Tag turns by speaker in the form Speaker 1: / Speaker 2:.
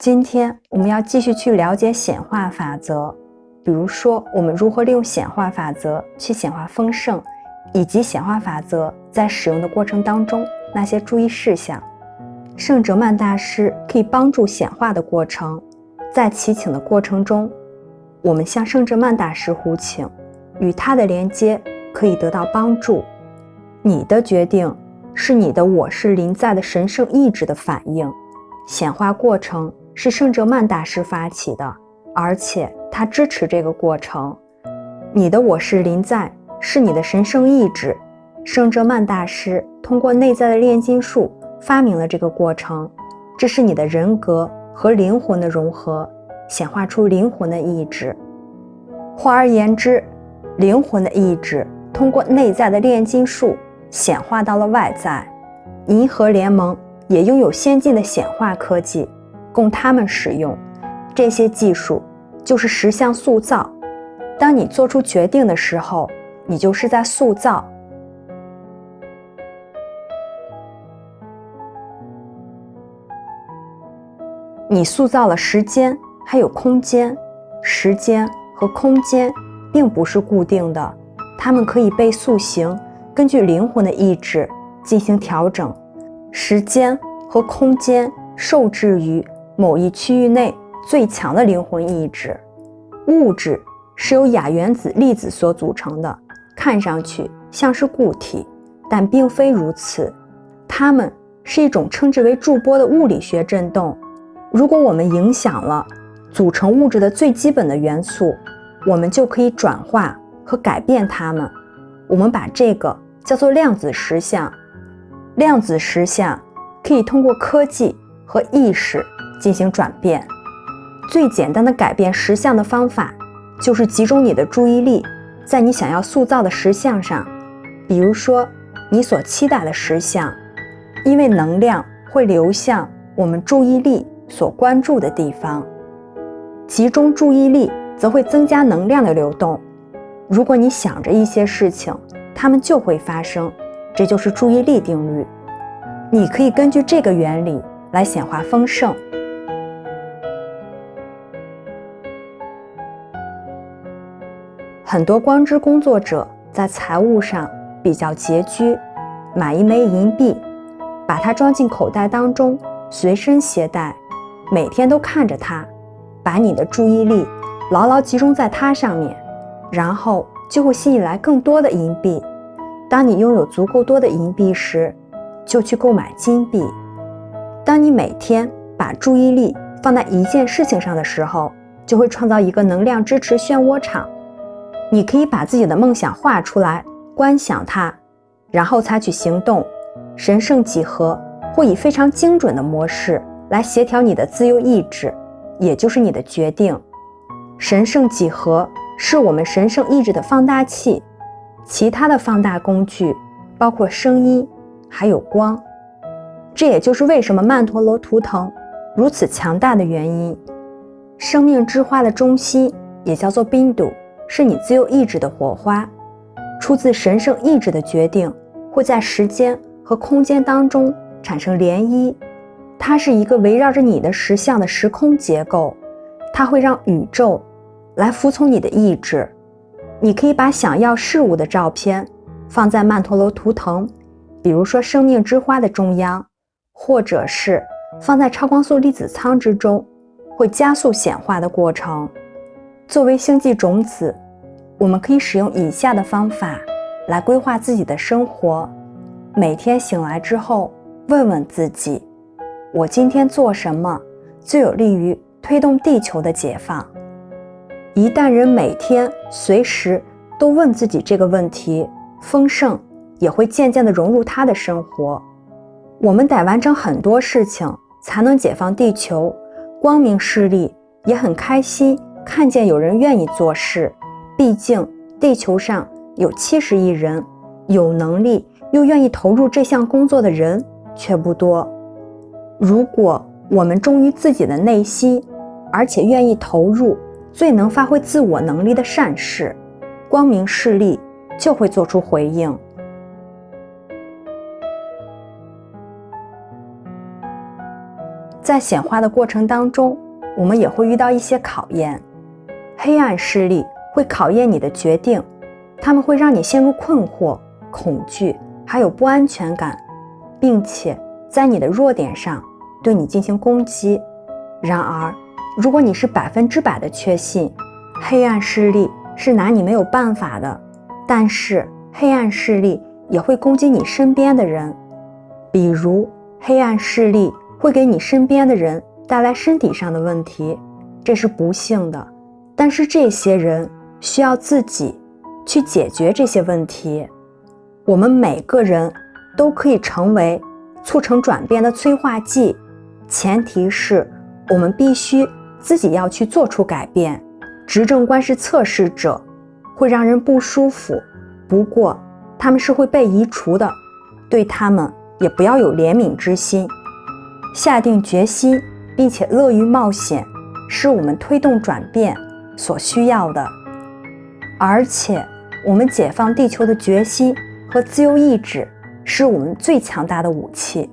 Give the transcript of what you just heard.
Speaker 1: 今天我们要继续去了解显化法则，比如说我们如何利用显化法则去显化丰盛，以及显化法则在使用的过程当中那些注意事项。圣哲曼大师可以帮助显化的过程，在祈请的过程中，我们向圣哲曼大师呼请，与他的连接可以得到帮助。你的决定是你的我是临在的神圣意志的反应，显化过程。是圣哲曼大师发起的，而且他支持这个过程。你的我是临在，是你的神圣意志。圣哲曼大师通过内在的炼金术发明了这个过程，这是你的人格和灵魂的融合，显化出灵魂的意志。换而言之，灵魂的意志通过内在的炼金术显化到了外在。银河联盟也拥有先进的显化科技。供他们使用，这些技术就是实相塑造。当你做出决定的时候，你就是在塑造。你塑造了时间，还有空间。时间和空间并不是固定的，它们可以被塑形，根据灵魂的意志进行调整。时间和空间受制于。某一区域内最强的灵魂意志，物质是由亚原子粒子所组成的，看上去像是固体，但并非如此。它们是一种称之为驻波的物理学振动。如果我们影响了组成物质的最基本的元素，我们就可以转化和改变它们。我们把这个叫做量子实相。量子实相可以通过科技和意识。进行转变，最简单的改变实相的方法，就是集中你的注意力在你想要塑造的实相上。比如说，你所期待的实相，因为能量会流向我们注意力所关注的地方。集中注意力则会增加能量的流动。如果你想着一些事情，它们就会发生。这就是注意力定律。你可以根据这个原理来显化丰盛。很多光之工作者在财务上比较拮据，买一枚银币，把它装进口袋当中，随身携带，每天都看着它，把你的注意力牢牢集中在它上面，然后就会吸引来更多的银币。当你拥有足够多的银币时，就去购买金币。当你每天把注意力放在一件事情上的时候，就会创造一个能量支持漩涡场。你可以把自己的梦想画出来，观想它，然后采取行动。神圣几何会以非常精准的模式来协调你的自由意志，也就是你的决定。神圣几何是我们神圣意志的放大器，其他的放大工具包括声音，还有光。这也就是为什么曼陀罗图腾如此强大的原因。生命之花的中心也叫做冰度。是你自由意志的火花，出自神圣意志的决定，会在时间和空间当中产生涟漪。它是一个围绕着你的实相的时空结构，它会让宇宙来服从你的意志。你可以把想要事物的照片放在曼陀罗图腾，比如说生命之花的中央，或者是放在超光速粒子舱之中，会加速显化的过程。作为星际种子，我们可以使用以下的方法来规划自己的生活。每天醒来之后，问问自己：我今天做什么最有利于推动地球的解放？一旦人每天随时都问自己这个问题，丰盛也会渐渐地融入他的生活。我们得完成很多事情才能解放地球。光明势力也很开心。看见有人愿意做事，毕竟地球上有七十亿人，有能力又愿意投入这项工作的人却不多。如果我们忠于自己的内心，而且愿意投入最能发挥自我能力的善事，光明势力就会做出回应。在显化的过程当中，我们也会遇到一些考验。黑暗势力会考验你的决定，他们会让你陷入困惑、恐惧，还有不安全感，并且在你的弱点上对你进行攻击。然而，如果你是百分之百的确信，黑暗势力是拿你没有办法的，但是黑暗势力也会攻击你身边的人，比如黑暗势力。会给你身边的人带来身体上的问题，这是不幸的。但是这些人需要自己去解决这些问题。我们每个人都可以成为促成转变的催化剂，前提是我们必须自己要去做出改变。执政官是测试者，会让人不舒服，不过他们是会被移除的，对他们也不要有怜悯之心。下定决心，并且乐于冒险，是我们推动转变所需要的。而且，我们解放地球的决心和自由意志，是我们最强大的武器。